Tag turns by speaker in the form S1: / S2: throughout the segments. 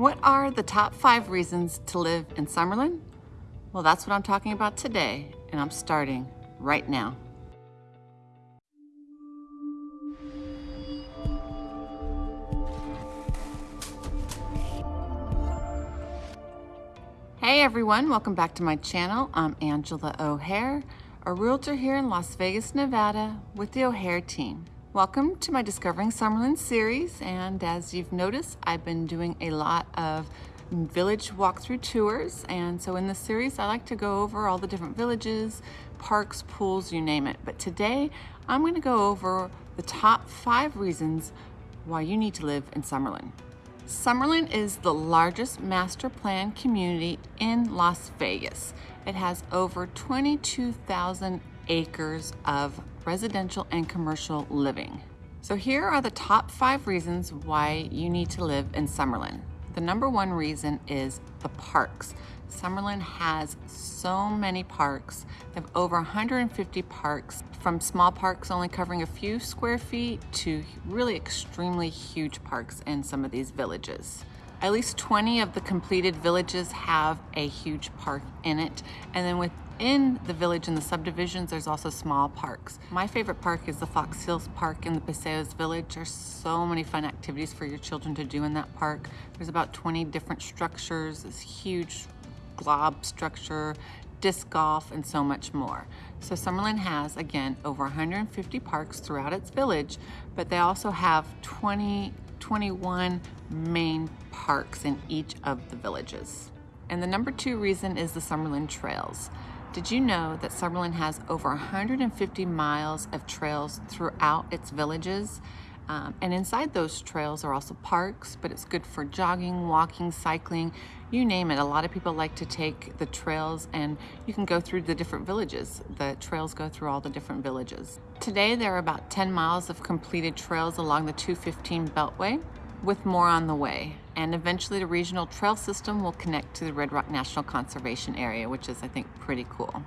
S1: What are the top five reasons to live in Summerlin? Well, that's what I'm talking about today, and I'm starting right now. Hey everyone, welcome back to my channel. I'm Angela O'Hare, a realtor here in Las Vegas, Nevada with the O'Hare team. Welcome to my Discovering Summerlin series, and as you've noticed, I've been doing a lot of village walkthrough tours, and so in this series, I like to go over all the different villages, parks, pools, you name it. But today, I'm gonna go over the top five reasons why you need to live in Summerlin. Summerlin is the largest master plan community in Las Vegas. It has over 22,000 acres of residential and commercial living. So here are the top five reasons why you need to live in Summerlin. The number one reason is the parks. Summerlin has so many parks. They have over 150 parks, from small parks only covering a few square feet to really extremely huge parks in some of these villages. At least 20 of the completed villages have a huge park in it. And then within the village and the subdivisions, there's also small parks. My favorite park is the Fox Hills Park in the Paseos Village. There's so many fun activities for your children to do in that park. There's about 20 different structures, this huge glob structure, disc golf, and so much more. So Summerlin has, again, over 150 parks throughout its village, but they also have 20 21 main parks in each of the villages. And the number two reason is the Summerlin Trails. Did you know that Summerlin has over 150 miles of trails throughout its villages? Um, and inside those trails are also parks, but it's good for jogging, walking, cycling, you name it. A lot of people like to take the trails and you can go through the different villages. The trails go through all the different villages. Today there are about 10 miles of completed trails along the 215 Beltway with more on the way. And eventually the regional trail system will connect to the Red Rock National Conservation Area, which is I think pretty cool.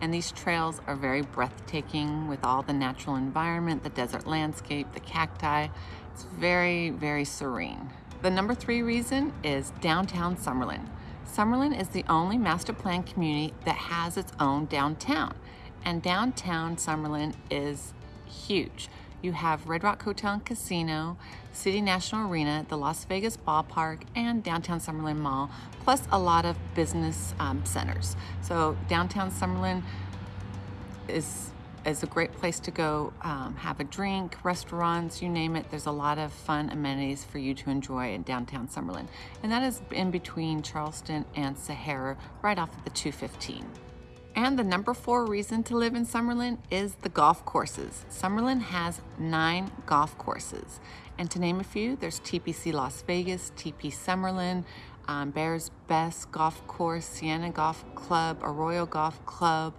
S1: And these trails are very breathtaking with all the natural environment, the desert landscape, the cacti. It's very, very serene. The number three reason is downtown Summerlin. Summerlin is the only master plan community that has its own downtown. And downtown Summerlin is huge. You have Red Rock Hotel and Casino, City National Arena, the Las Vegas Ballpark, and Downtown Summerlin Mall, plus a lot of business um, centers. So downtown Summerlin is is a great place to go um, have a drink, restaurants, you name it. There's a lot of fun amenities for you to enjoy in downtown Summerlin. And that is in between Charleston and Sahara, right off of the 215. And the number four reason to live in Summerlin is the golf courses. Summerlin has nine golf courses. And to name a few, there's TPC Las Vegas, TP Summerlin, um, Bears Best Golf Course, Siena Golf Club, Arroyo Golf Club,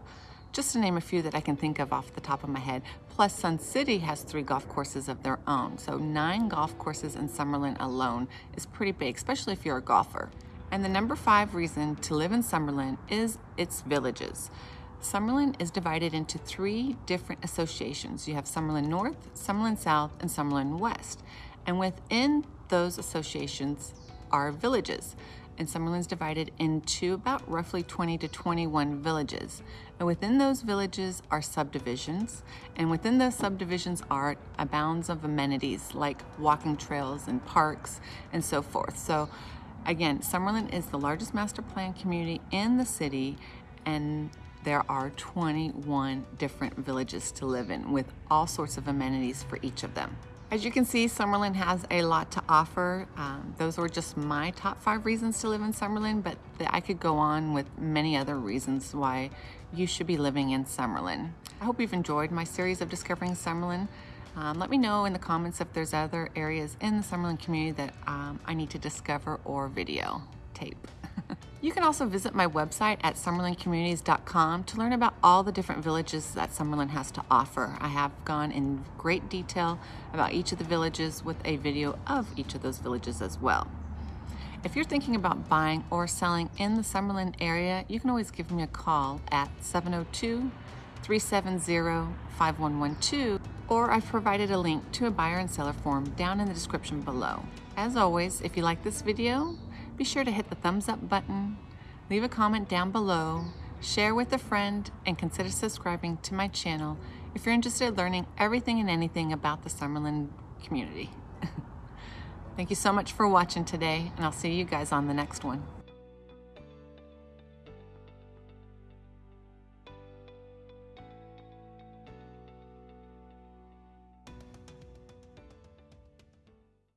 S1: just to name a few that I can think of off the top of my head. Plus Sun City has three golf courses of their own. So nine golf courses in Summerlin alone is pretty big, especially if you're a golfer. And the number five reason to live in Summerlin is its villages. Summerlin is divided into three different associations. You have Summerlin North, Summerlin South, and Summerlin West. And within those associations are villages. And Summerlin is divided into about roughly 20 to 21 villages. And within those villages are subdivisions. And within those subdivisions are abounds of amenities like walking trails and parks and so forth. So Again, Summerlin is the largest master plan community in the city and there are 21 different villages to live in with all sorts of amenities for each of them. As you can see, Summerlin has a lot to offer. Um, those were just my top five reasons to live in Summerlin, but I could go on with many other reasons why you should be living in Summerlin. I hope you've enjoyed my series of Discovering Summerlin. Um, let me know in the comments if there's other areas in the Summerlin community that um, I need to discover or video tape. you can also visit my website at summerlincommunities.com to learn about all the different villages that Summerlin has to offer. I have gone in great detail about each of the villages with a video of each of those villages as well. If you're thinking about buying or selling in the Summerlin area, you can always give me a call at 702 370 5112 or I've provided a link to a buyer and seller form down in the description below. As always, if you like this video, be sure to hit the thumbs up button, leave a comment down below, share with a friend, and consider subscribing to my channel if you're interested in learning everything and anything about the Summerlin community. Thank you so much for watching today, and I'll see you guys on the next one.